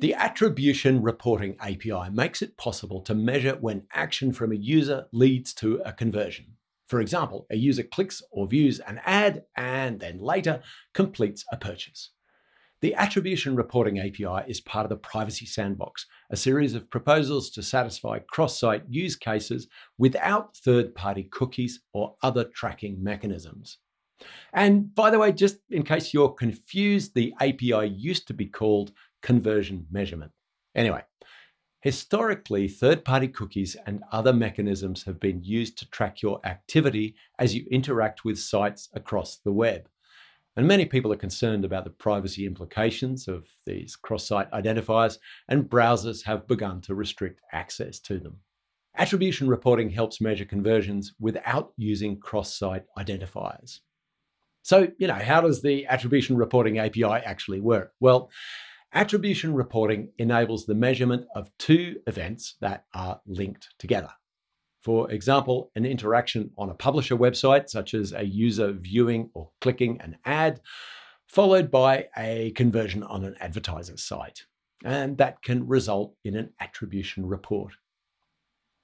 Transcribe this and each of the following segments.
The Attribution Reporting API makes it possible to measure when action from a user leads to a conversion. For example, a user clicks or views an ad and then later completes a purchase. The Attribution Reporting API is part of the Privacy Sandbox, a series of proposals to satisfy cross-site use cases without third-party cookies or other tracking mechanisms. And by the way, just in case you're confused, the API used to be called conversion measurement. Anyway, historically, third-party cookies and other mechanisms have been used to track your activity as you interact with sites across the web. And many people are concerned about the privacy implications of these cross-site identifiers, and browsers have begun to restrict access to them. Attribution reporting helps measure conversions without using cross-site identifiers. So, you know, how does the attribution reporting API actually work? Well, attribution reporting enables the measurement of two events that are linked together. For example, an interaction on a publisher website, such as a user viewing or clicking an ad, followed by a conversion on an advertiser's site. And that can result in an attribution report.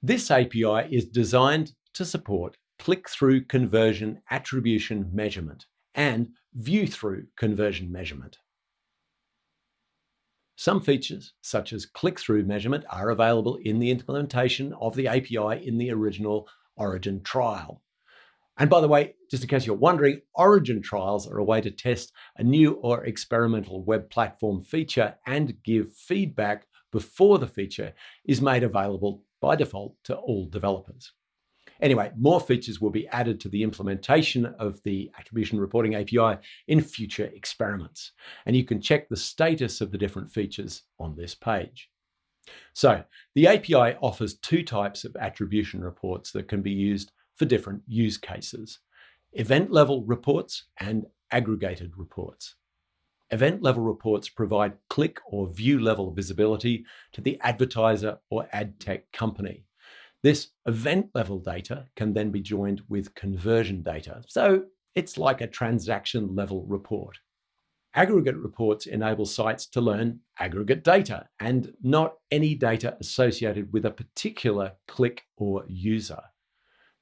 This API is designed to support click-through conversion attribution measurement and view-through conversion measurement. Some features, such as click-through measurement, are available in the implementation of the API in the original Origin trial. And by the way, just in case you're wondering, Origin trials are a way to test a new or experimental web platform feature and give feedback before the feature is made available by default to all developers. Anyway, more features will be added to the implementation of the Attribution Reporting API in future experiments. And you can check the status of the different features on this page. So the API offers two types of attribution reports that can be used for different use cases. Event level reports and aggregated reports. Event level reports provide click or view level visibility to the advertiser or ad tech company. This event level data can then be joined with conversion data. So it's like a transaction level report. Aggregate reports enable sites to learn aggregate data and not any data associated with a particular click or user.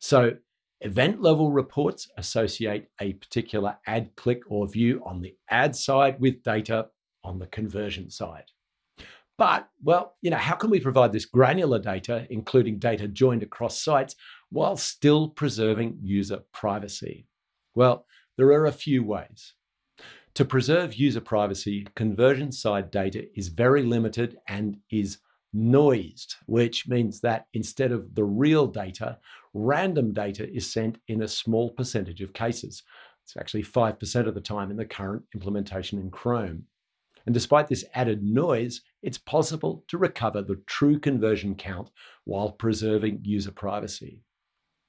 So event level reports associate a particular ad click or view on the ad side with data on the conversion side. But, well, you know, how can we provide this granular data, including data joined across sites, while still preserving user privacy? Well, there are a few ways. To preserve user privacy, conversion side data is very limited and is noised, which means that instead of the real data, random data is sent in a small percentage of cases. It's actually 5% of the time in the current implementation in Chrome. And despite this added noise, it's possible to recover the true conversion count while preserving user privacy.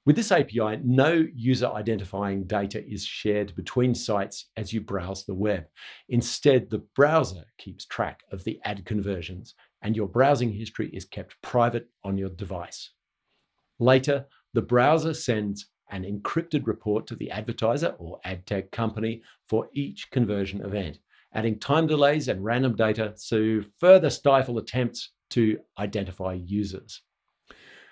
With this API, no user identifying data is shared between sites as you browse the web. Instead, the browser keeps track of the ad conversions and your browsing history is kept private on your device. Later, the browser sends an encrypted report to the advertiser or ad tech company for each conversion event adding time delays and random data to further stifle attempts to identify users.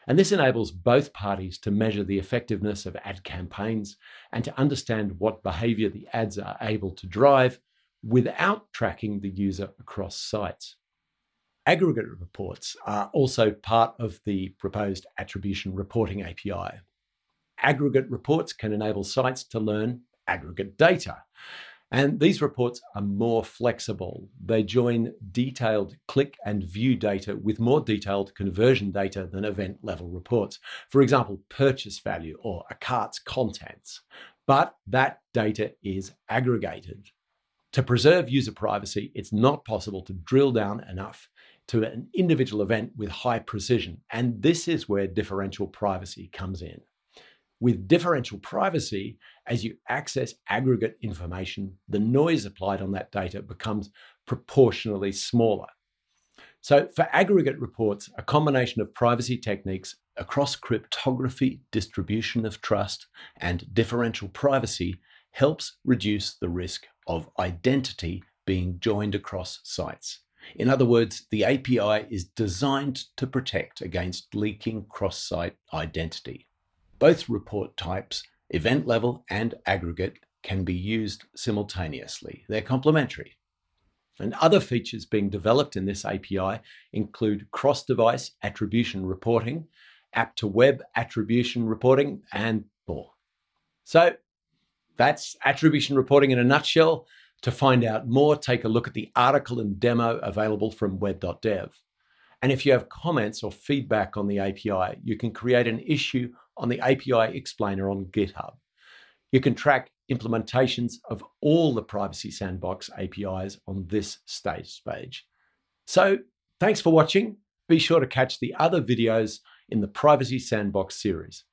And this enables both parties to measure the effectiveness of ad campaigns and to understand what behavior the ads are able to drive without tracking the user across sites. Aggregate reports are also part of the proposed attribution reporting API. Aggregate reports can enable sites to learn aggregate data. And these reports are more flexible. They join detailed click and view data with more detailed conversion data than event level reports. For example, purchase value or a cart's contents. But that data is aggregated. To preserve user privacy, it's not possible to drill down enough to an individual event with high precision. And this is where differential privacy comes in. With differential privacy, as you access aggregate information, the noise applied on that data becomes proportionally smaller. So for aggregate reports, a combination of privacy techniques across cryptography, distribution of trust, and differential privacy helps reduce the risk of identity being joined across sites. In other words, the API is designed to protect against leaking cross-site identity. Both report types, event level and aggregate, can be used simultaneously. They're complementary. And other features being developed in this API include cross-device attribution reporting, app-to-web attribution reporting, and more. So that's attribution reporting in a nutshell. To find out more, take a look at the article and demo available from web.dev. And if you have comments or feedback on the API, you can create an issue on the API explainer on GitHub. You can track implementations of all the Privacy Sandbox APIs on this status page. So thanks for watching. Be sure to catch the other videos in the Privacy Sandbox series.